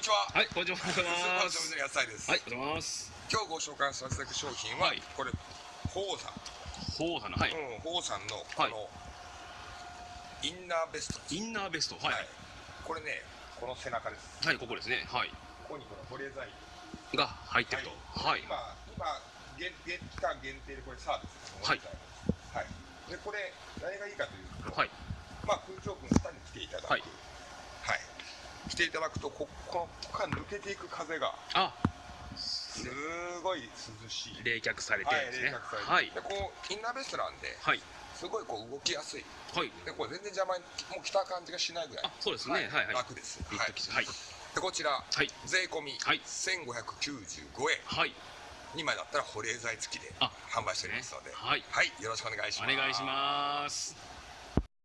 にちは。はい、こんにちは。スーパーの野菜です。はい、おはようございます。今日ご紹介させていただく商品は、はいこれ、ホーさん。ほうさんの、はい。うん、ホーさんの、この、インナーベスト。インナーベスト、はい。はい、これね、この背中です。ここですね。はい。ここにこの保冷剤。が入ってると。はい。今、今、限限期間限定でこれサービスです。はいはい。で、これ、何がいいかというと、はい。まあ、空調君下に来ていただく。ははいい。来ていただくと、こここから抜けていく風が、あ、すごい涼しい。冷却されてはい、ですね。冷却されて、はい。でこうインナーベストなんで、はい。すごいこう動きやすいはい。でこれ全然邪魔にもう着た感じがしないぐらいあ、そうですね。はい。はい。楽です、はいはい。でこちら、はい。税込みはい1595円はい。2枚だったら保冷剤付きであ販売しておりますので、はい。はいよろしくお願いしますお願いします。